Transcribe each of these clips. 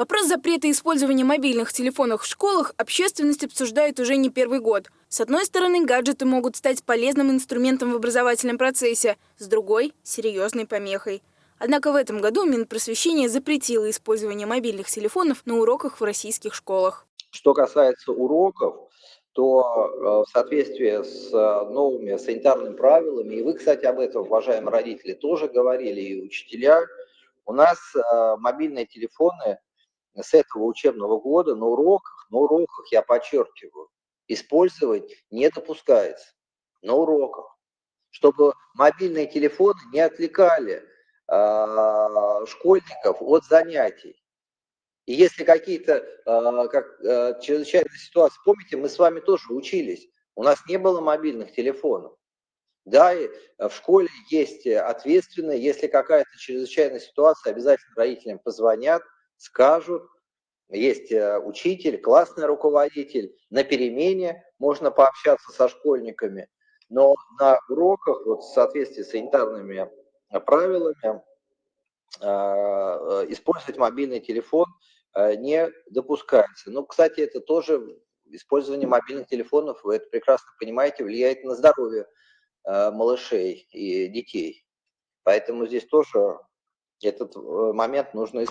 Вопрос запрета использования мобильных телефонов в школах общественность обсуждает уже не первый год. С одной стороны, гаджеты могут стать полезным инструментом в образовательном процессе, с другой – серьезной помехой. Однако в этом году Минпросвещение запретило использование мобильных телефонов на уроках в российских школах. Что касается уроков, то э, в соответствии с новыми санитарными правилами, и вы, кстати, об этом, уважаемые родители, тоже говорили, и учителя, у нас э, мобильные телефоны с этого учебного года на уроках, на уроках, я подчеркиваю, использовать не допускается. На уроках. Чтобы мобильные телефоны не отвлекали э, школьников от занятий. И если какие-то э, как, э, чрезвычайные ситуации, помните, мы с вами тоже учились, у нас не было мобильных телефонов. Да, и в школе есть ответственные, если какая-то чрезвычайная ситуация, обязательно родителям позвонят, скажут, есть э, учитель, классный руководитель, на перемене можно пообщаться со школьниками, но на уроках, вот в соответствии с санитарными правилами, э, использовать мобильный телефон э, не допускается. Ну, кстати, это тоже использование мобильных телефонов, вы это прекрасно понимаете, влияет на здоровье малышей и детей. Поэтому здесь тоже этот э, момент нужно э,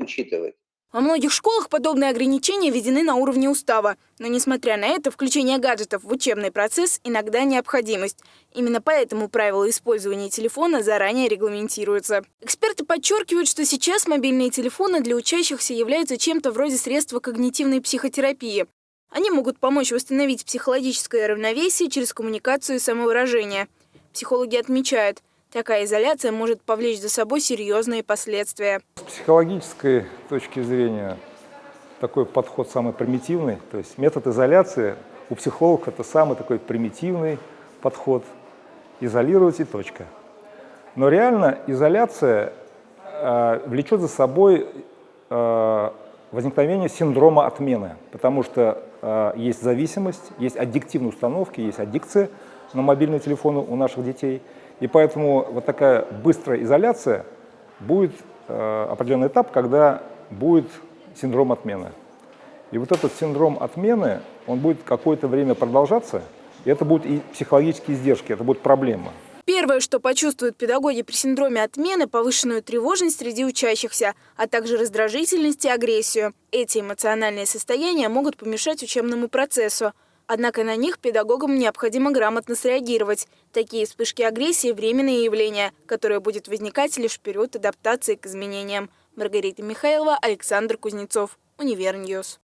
учитывать. Во многих школах подобные ограничения введены на уровне устава. Но, несмотря на это, включение гаджетов в учебный процесс иногда необходимость. Именно поэтому правила использования телефона заранее регламентируются. Эксперты подчеркивают, что сейчас мобильные телефоны для учащихся являются чем-то вроде средства когнитивной психотерапии. Они могут помочь восстановить психологическое равновесие через коммуникацию и самовыражение. Психологи отмечают – Такая изоляция может повлечь за собой серьезные последствия. С психологической точки зрения такой подход самый примитивный. То есть метод изоляции у психологов это самый такой примитивный подход. Изолировать и точка. Но реально изоляция э, влечет за собой э, возникновение синдрома отмены, потому что э, есть зависимость, есть аддиктивные установки, есть аддикция на мобильные телефоны у наших детей – и поэтому вот такая быстрая изоляция будет э, определенный этап, когда будет синдром отмены. И вот этот синдром отмены, он будет какое-то время продолжаться, и это будут и психологические издержки, это будет проблема. Первое, что почувствуют педагоги при синдроме отмены – повышенную тревожность среди учащихся, а также раздражительность и агрессию. Эти эмоциональные состояния могут помешать учебному процессу. Однако на них педагогам необходимо грамотно среагировать. Такие вспышки агрессии – временные явления, которые будет возникать лишь в период адаптации к изменениям. Маргарита Михайлова, Александр Кузнецов, Univer News.